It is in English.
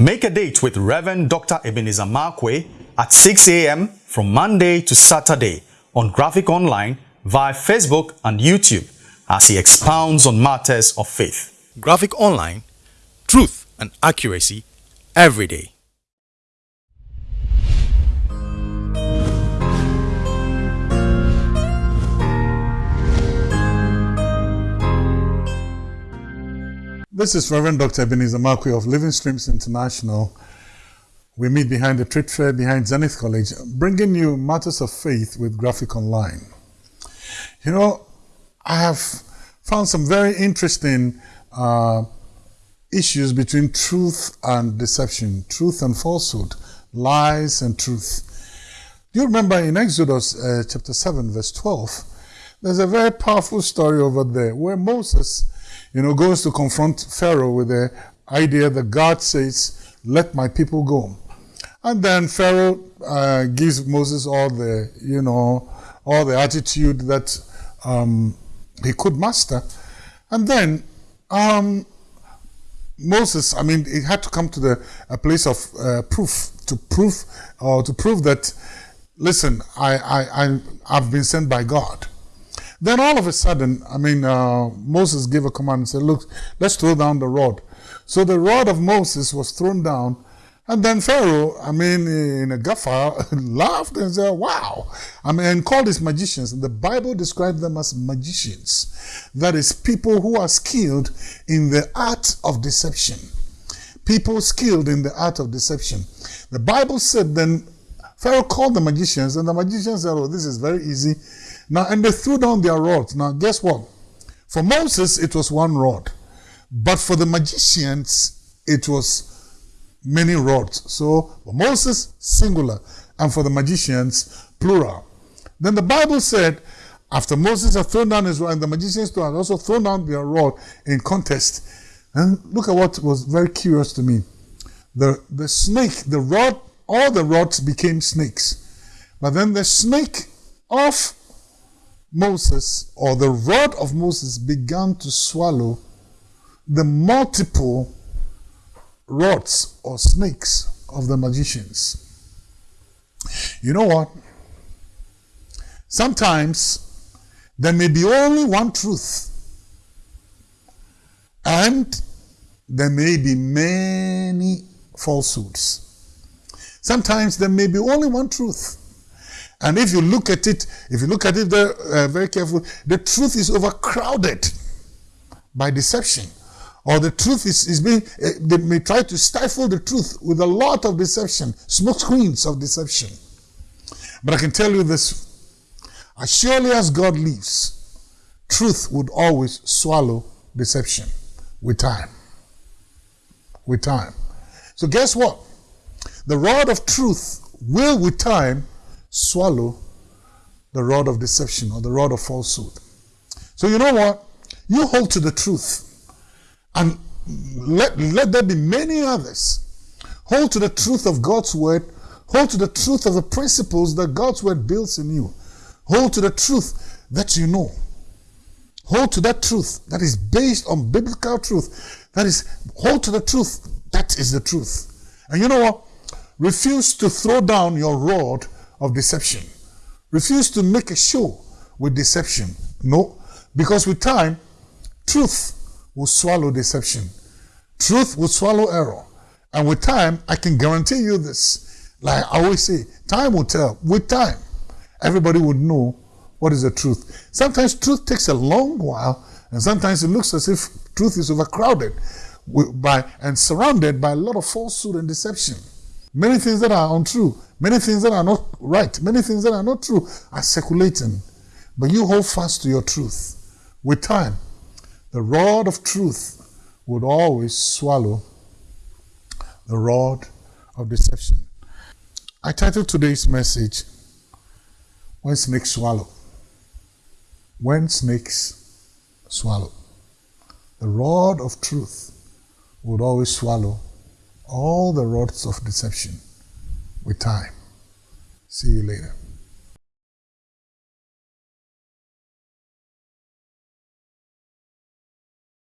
Make a date with Reverend Dr. Ebenezer Markwei at 6 a.m. from Monday to Saturday on Graphic Online via Facebook and YouTube as he expounds on matters of faith. Graphic Online, truth and accuracy every day. This is Reverend Dr. Ebenezer Markwei of Living Streams International. We meet behind the trade fair behind Zenith College, bringing you matters of faith with Graphic Online. You know, I have found some very interesting uh, issues between truth and deception, truth and falsehood, lies and truth. Do you remember in Exodus uh, chapter 7, verse 12? There's a very powerful story over there where Moses you know, goes to confront Pharaoh with the idea that God says, let my people go. And then Pharaoh uh, gives Moses all the, you know, all the attitude that um, he could master. And then um, Moses, I mean, he had to come to the a place of uh, proof to prove or to prove that, listen, I, I, I, I've been sent by God. Then all of a sudden, I mean, uh, Moses gave a command and said, look, let's throw down the rod. So the rod of Moses was thrown down. And then Pharaoh, I mean, in a guffaw, laughed and said, wow. I mean, and called his magicians. The Bible described them as magicians. That is, people who are skilled in the art of deception. People skilled in the art of deception. The Bible said then, Pharaoh called the magicians, and the magicians said, oh, this is very easy now, and they threw down their rods. Now, guess what? For Moses, it was one rod. But for the magicians, it was many rods. So, for Moses, singular. And for the magicians, plural. Then the Bible said, after Moses had thrown down his rod, and the magicians had also thrown down their rod in contest. And look at what was very curious to me. The, the snake, the rod, all the rods became snakes. But then the snake of Moses or the rod of Moses began to swallow the multiple rods or snakes of the magicians. You know what? Sometimes there may be only one truth, and there may be many falsehoods. Sometimes there may be only one truth, and if you look at it, if you look at it very, uh, very carefully, the truth is overcrowded by deception. Or the truth is, is being, uh, they may try to stifle the truth with a lot of deception, smoke screens of deception. But I can tell you this, as surely as God lives, truth would always swallow deception with time. With time. So guess what? The rod of truth will with time swallow the rod of deception or the rod of falsehood. So you know what? You hold to the truth and let, let there be many others. Hold to the truth of God's word. Hold to the truth of the principles that God's word builds in you. Hold to the truth that you know. Hold to that truth that is based on biblical truth. That is, hold to the truth. That is the truth. And you know what? Refuse to throw down your rod of deception. Refuse to make a show with deception. No, because with time, truth will swallow deception. Truth will swallow error. And with time, I can guarantee you this. Like I always say, time will tell. With time, everybody would know what is the truth. Sometimes truth takes a long while, and sometimes it looks as if truth is overcrowded by and surrounded by a lot of falsehood and deception. Many things that are untrue, many things that are not right, many things that are not true are circulating. But you hold fast to your truth. With time, the rod of truth would always swallow the rod of deception. I titled today's message, When Snakes Swallow. When Snakes Swallow. The rod of truth would always swallow all the rods of deception with time. See you later.